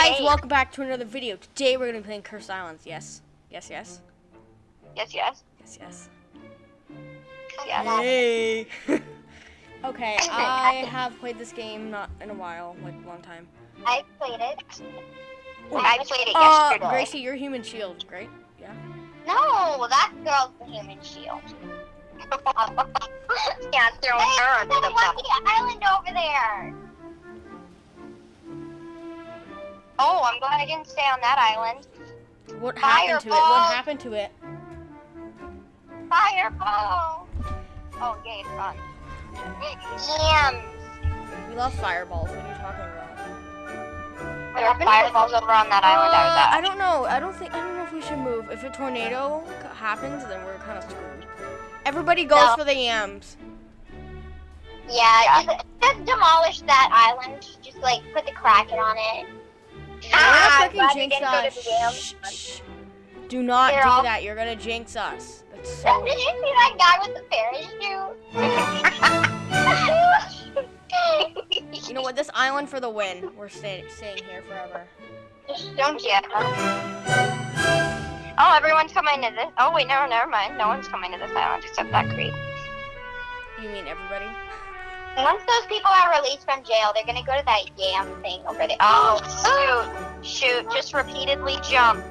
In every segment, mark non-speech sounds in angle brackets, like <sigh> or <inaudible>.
guys, eight. welcome back to another video. Today we're gonna be playing Cursed Islands. Yes, yes, yes, Yes, yes. yes, yes. Yes. <laughs> Hey. okay, I have played this game not in a while, like a long time. I played it. I played it Uh, yesterday. Gracie, you're human shield, right? Yeah. No, that girl's the human shield. <laughs> <laughs> yeah, throwing her Hey, under there's the a island over there. Oh, I'm glad I didn't stay on that island. What happened to it? What happened to it? Fireball! Oh, yay, it's gone. Yams! We love fireballs. What are you talking about? There are fireballs over on that island I was Uh, at. I don't know. I don't think. I don't know if we should move. If a tornado happens, then we're kind of screwed. Everybody goes No. for the yams. Yeah, Yeah. Just, just demolish that island. Just like put the kraken on it. Ah, We're not we jinx didn't go to us. Shh, shh. Do not do that. You're gonna jinx us. That's Did you see that guy with the fairy parachute? <laughs> You know what? This island for the win. We're staying staying here forever. Don't you? Oh, everyone's coming to this. Oh, wait, no, never mind. No one's coming to this island except that creep. You mean everybody? <laughs> Once those people are released from jail, they're gonna go to that yam thing over there. Oh, shoot. Shoot, just repeatedly jump.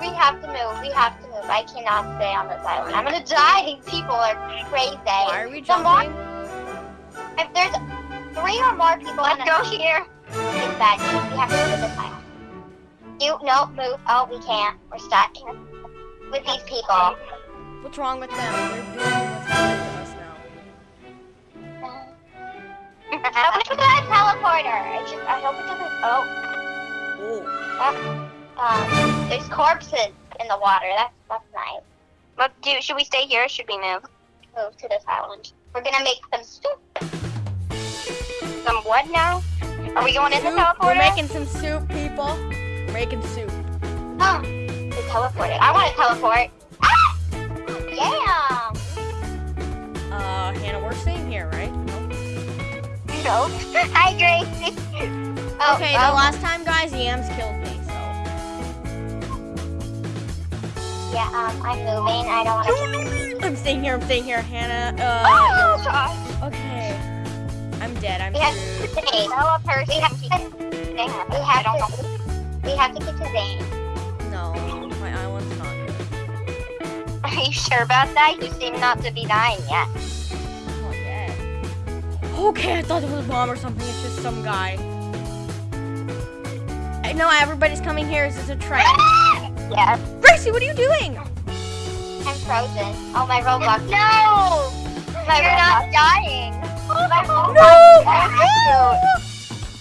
We have to move. We have to move. I cannot stay on this island. I'm gonna die. These <laughs> people are crazy. Why are we The more- jumping? If there's three or more people Let's in go a here. it's bad. We have to move to this island. You no move. Oh, we can't. We're stuck with these people. What's wrong with them? I wish we had a teleporter. I just I hope it doesn't. Oh, Whoa. um, there's corpses in the water. That's that's nice. But do, should we stay here or should we move? Move to this island. We're gonna make some soup. Some what now? Are we going in the Soup. teleporter? We're making some soup, people. We're making soup. Oh, we teleported. I want to teleport. Ah! Yeah. No. Hi, Gracie. Oh, Okay, oh, the last time, guys, yams killed me, so. Yeah. Um, I'm moving. I don't want to. <laughs> I'm staying here, I'm staying here. Hannah, Oh, uh, gosh. okay. I'm dead, I'm We have to Zane. Tell a person. We have to. We have to. We have to get to Zane. No, my island's not good. Are you sure about that? You seem not to be dying yet. I'm not dead. Okay, I thought it was a bomb or something. It's just some guy. I know everybody's coming here. Is this a train? <laughs> Yes. Gracie, what are you doing? I'm frozen. Oh, my Roblox. No! My You're not dying. My Roblox. No!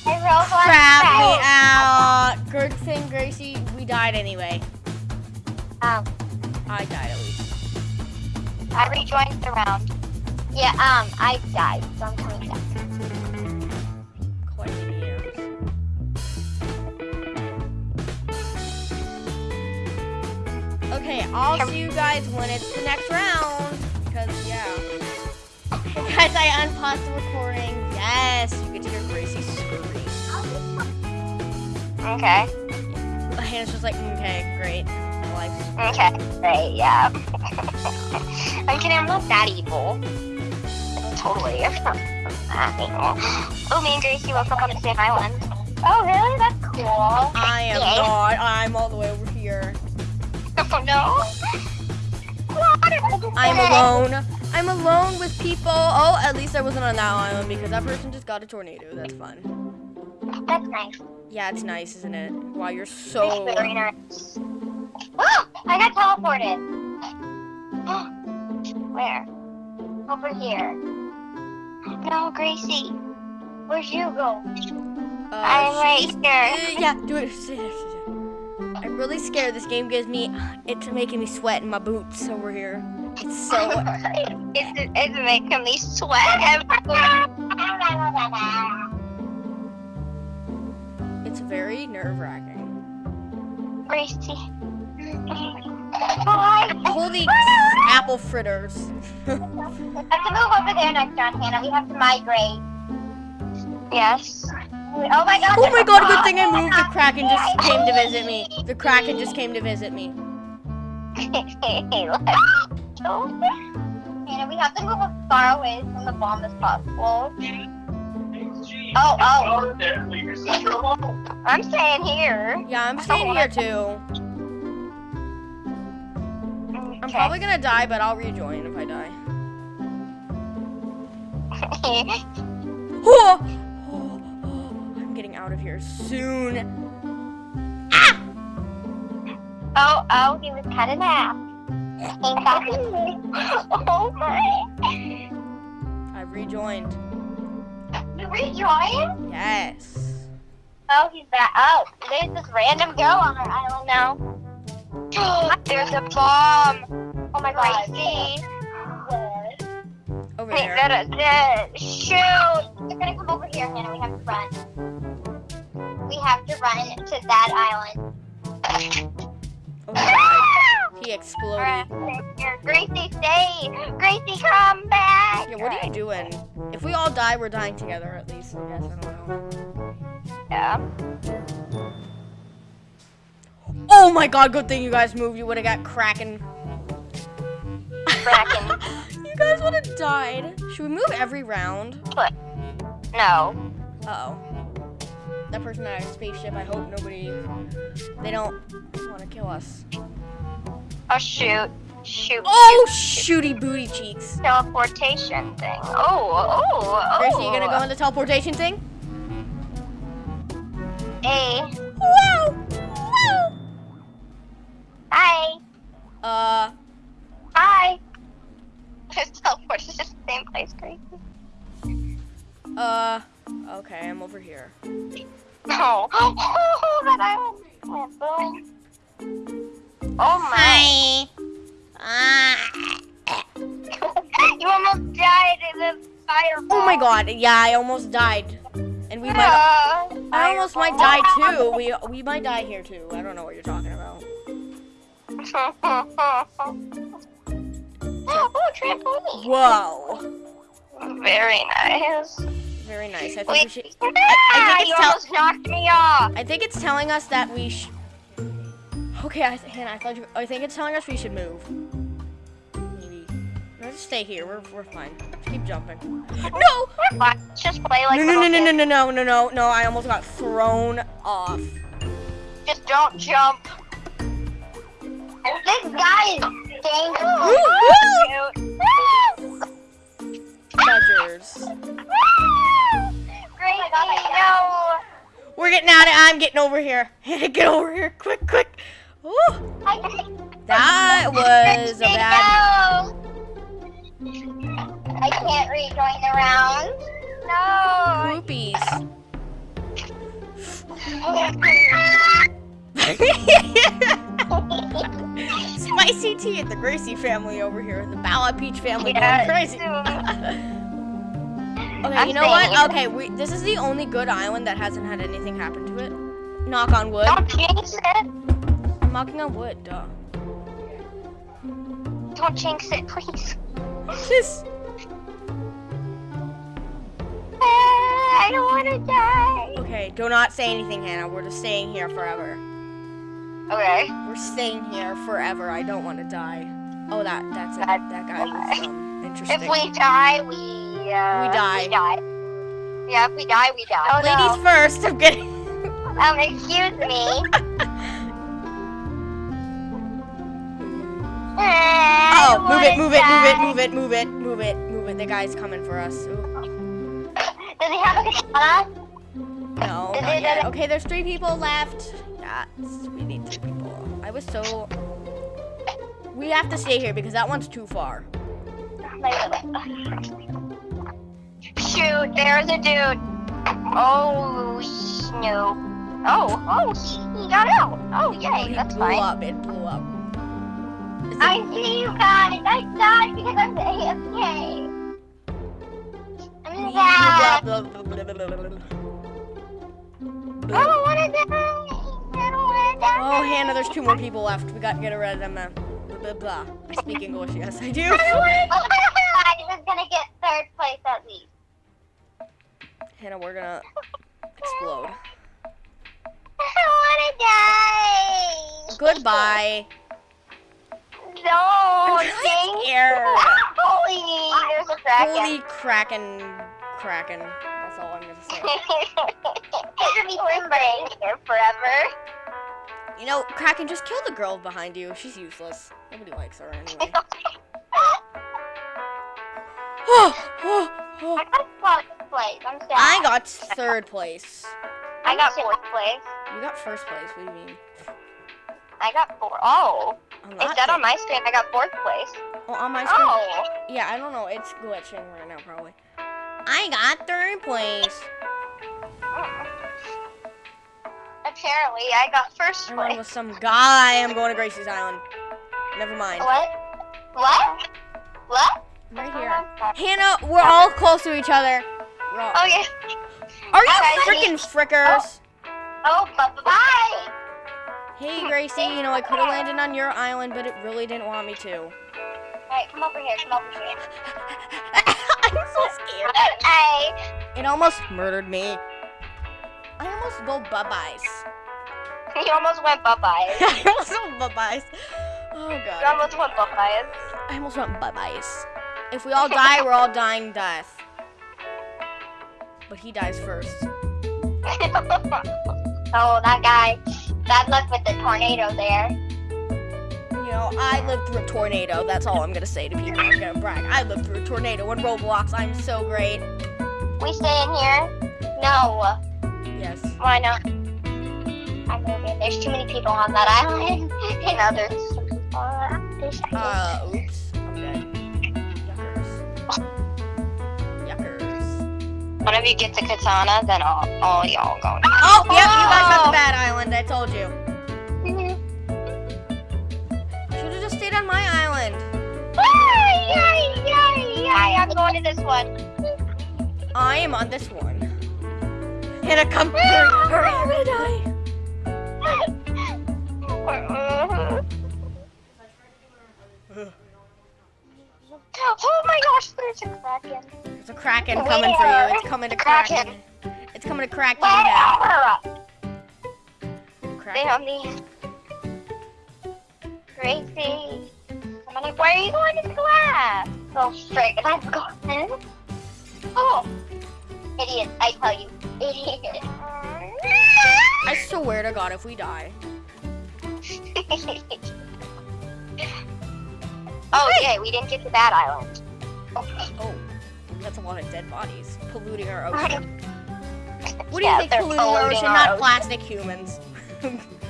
My Roblox. Crap me out. Good thing, Gracie, we died anyway. Um. I died at least. I rejoined the round. Yeah. Um. I died, so I'm coming back. Okay, I'll see you guys when it's the next round. Because, yeah. <laughs> Guys, I unpaused the recording. Yes, you get to hear Gracie scream. Okay. <laughs> Hannah's just like, okay, great. Like, Okay. Great, yeah. <laughs> I'm kidding, I'm not that evil. Totally. I'm not that evil. Oh, me and Gracie woke up on the same island. Oh, really? That's cool. I am Yeah. not. I'm all the way over here. <laughs> Oh, no. I'm alone. I'm alone with people. Oh, at least I wasn't on that island because that person just got a tornado. That's fun. That's nice. Yeah, it's nice, isn't it? Wow, you're It's so. very nice. Oh, I got teleported. <gasps> Where? Over here. No, Gracie. Where'd you go? Uh, I'm right here. <laughs> Yeah, do it. Sit there, sit there. I'm really scared. This game gives me. It's making me sweat in my boots over here. It's so. <laughs> it's, it's making me sweat. It's very nerve wracking. Gracie. Holy <laughs> apple fritters. I have to move over there next round, Hannah. We have to migrate. Yes. Oh my god. Oh my god, good thing I moved. The Kraken just came to visit me. The Kraken just came to visit me. Let's. <laughs> Hannah, we have to move as far away from the bomb as possible. Oh, oh. I'm staying here. Yeah, I'm staying here too. Okay. probably gonna die, but I'll rejoin if I die. Oh! <laughs> Oh, oh, I'm getting out of here soon. Ah! oh, oh, he was cut in half. oh my. I've rejoined. You rejoined? Yes. Oh, he's back. Oh, there's this random girl on our island now. <gasps> there's a bomb. Oh my god. See? Over Wait, there. that it. Shoot! They're gonna come over here, Hannah. We have to run. We have to run to that island. Oh god. <laughs> He exploded. Gracie, stay! Gracie, come back! Yeah, what are you doing? If we all die, we're dying together at least, I guess. I don't know. Yeah. Oh my god, good thing you guys moved. You would have got cracking. Kraken. <laughs> you guys would have died. Should we move every round? What? No. Uh oh. That person had a spaceship. I hope nobody. They don't want to kill us. Oh, shoot. Shoot. Oh, shooty booty cheeks. Teleportation thing. Oh, oh, oh. Gracie, you gonna go in the teleportation thing? Hey. Wow! Wow! Hi. Uh, Hi. Just teleported to the same place, crazy. uh, okay, I'm over here. No. <laughs> <laughs> Oh, that island. went boom. Oh my. <laughs> you almost died in the fireball. Oh my god, yeah, I almost died. And we might. Ah, I almost might die too. We we might die here too. I don't know what you're talking about. Oh, trampoline. Whoa. Very nice. Very nice. I think we Wait, should. ah, I think it's almost knocked me off. I think it's telling us that we sh Okay, I Hannah, I thought you. I think it's telling us we should move. Maybe. Let's just stay here. We're we're fine. Just keep jumping. No! We're fine. Let's just play like No no no no no no no no no no! I almost got thrown off. Just don't jump. This guy is dangerous. Woo, Shoot. Treasures. Gracie, no. We're getting out of. I'm getting over here. Hannah, <laughs> get over here, quick, quick. Ooh, that was a bad. no. <laughs> I can't rejoin the round. No. Groupies. <laughs> Spicy tea at the Gracie family over here. The Bala Peach family Yeah, going crazy. <laughs> Okay, I'm you know what? Okay, we, this is the only good island that hasn't had anything happen to it. Knock on wood. Don't jinx it. I'm knocking on wood, duh. Don't jinx it, please. This. Ah, I don't want to die. Okay, do not say anything, Hannah. We're just staying here forever. Okay. We're staying here forever. I don't want to die. Oh, that that's it. That- That guy was um, interesting. If we die, we uh, We die. We die. Yeah, if we die, we die. Oh, Ladies first. I'm no. Um, excuse me. <laughs> Oh, move it, move it, move it, move it, move it, move it, move it. The guy's coming for us. Ooh. Does he have a katana? No, not yet. Okay, there's three people left. Yes, we need. I was so. We have to stay here because that one's too far. Shoot, there's a dude. Oh, no. Oh, oh, he, he got out. Oh, yay, It that's blew fine. up. It blew up. It- I see you guys. I died because I'm AFK. I'm sad. I don't want to die. Oh, Hannah, there's two more people left. We gotta get rid of them. Blah, blah, blah. I speak English. Yes, I do. <laughs> I was gonna get third place at least. Hannah, we're gonna explode. I wanna die. Goodbye. No, I'm scared. <laughs> Holy. Holy kraken, kraken. That's all I'm gonna say. <laughs> It's gonna be forever. You know, Kraken, just kill the girl behind you. She's useless. Nobody likes her anyway. <gasps> I got fourth place. I'm sad. I got third place. I got fourth place. You got first place. What do you mean? I got four. Oh, I'm it not said on my screen I got fourth place. Oh, on my screen. Oh. Yeah, I don't know. It's glitching right now, probably. I got third place. Apparently, I got first I'm place. with some guy. I'm going to Gracie's Island. Never mind. What? What? What? Right here. Oh Hannah, we're all close to each other. We're all- Oh yeah. Are you freaking frickers? Oh, oh bye bye. Hey, Gracie, you know, I could have landed on your island, but it really didn't want me to. Alright, come over here. Come over here. <laughs> I'm so scared. Hey. It almost murdered me. I almost go bye-byes. You almost went bye. <laughs> Oh, I almost went bye-byes. Oh, You God. almost went bye bye. I almost went bye-byes. If we all die, we're all dying death. But he dies first. <laughs> oh, that guy. Bad luck with the tornado there. You know, I lived through a tornado. That's all I'm gonna say to people. I'm gonna brag. I lived through a tornado in Roblox. I'm so great. We stay in here? No. Yes. Why not? I'm moving. There's too many people on that island. <laughs> and others. Uh, there's- Uh, oops. I'm dead. Yuckers. Yuckers. One of you gets a katana, then all, all y'all go. Oh, yep, you guys got Oh. the bad island. I told you. Should have just stayed on my island. Yay, yay, yay, yay. I'm going to this one. I am on this one. Hannah, come. Hurry, hurry, I'm gonna die. Oh, oh my gosh, there's a kraken. There's a kraken coming for you. It's coming to kraken. Kraken. It's coming to you down. Kraken. Down the Gracie. I'm where are you going to class? Go straight. Let's go. Oh, idiot! I tell you, idiot. I swear to God, if we die. <laughs> oh, yay, we didn't get to that island. oh, that's a lot of dead bodies polluting our ocean. What do you yeah, think polluting, polluting our ocean? Our not ocean. plastic humans.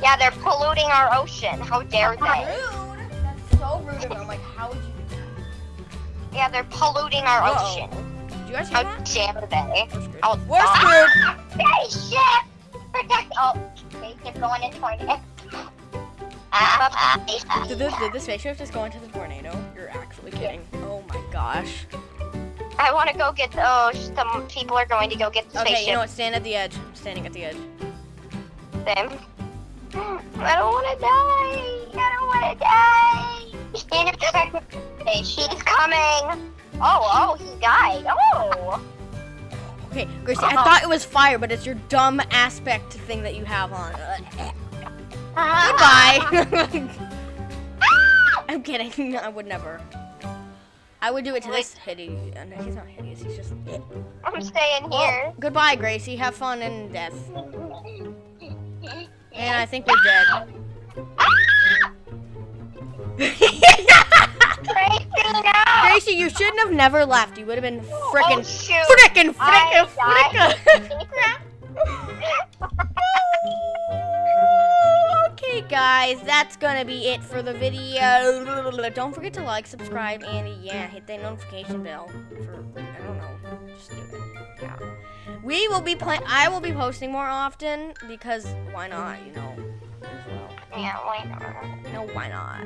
yeah, they're polluting our ocean. How dare they? Rude. That's so rude of them. Like, how would you do that? Yeah, they're polluting our Whoa. ocean. Did you guys hear How that? dare they? We're. Oh, We're. Ah, spaceship! Protect- Oh, they keep going in 20. Did the, did the spaceship just go into the tornado? You're actually kidding. Oh my gosh. I want to go get. Oh, some people are going to go get the Okay, spaceship. you know what? Stand at the edge. I'm standing at the edge. Them. <gasps> I don't want to die. I don't want to die. Stand up the she's coming. Oh, oh, he died. Oh. Okay, Gracie, I uh-huh. thought it was fire, but it's your dumb aspect thing that you have on. Goodbye. <laughs> I'm kidding. I would never. I would do it to this hideous. uh, no, He's not hideous. He's just. I'm staying here. Goodbye, Gracie. Have fun in death. And I think we're dead. Gracie, no. Gracie, you shouldn't have never left. You would have been frickin' Oh, shoot. frickin' frickin' frickin' Okay, <laughs> <laughs> guys, that's gonna be it for the video. Don't forget to like, subscribe, and yeah, hit that notification bell for I don't know, just do it. Yeah, we will be play. I will be posting more often because why not? You know. Yeah, why not? No, why not?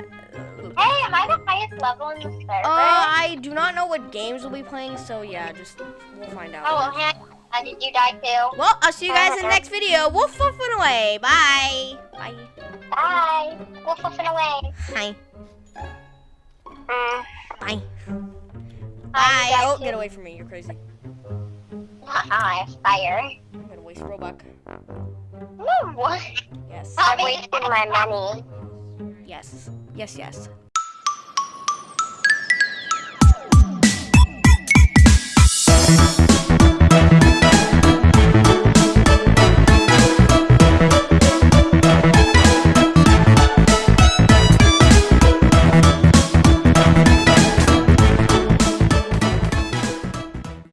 Hey, am I the highest level in the server? Uh, I do not know what games we'll be playing, so yeah, just we'll find out. oh, well, hey, uh, did you die too? Well, I'll see you guys in the next video. Woof woof and away. Bye. Bye. Bye. Wolf woofing away. Hi. Mm. Bye. Bye. Oh, get away from me. You're crazy. Ah, ah, Haha, fire. I'm gonna waste Robux. No, what? Yes. I'm wasting my money. Yes. Yes, yes.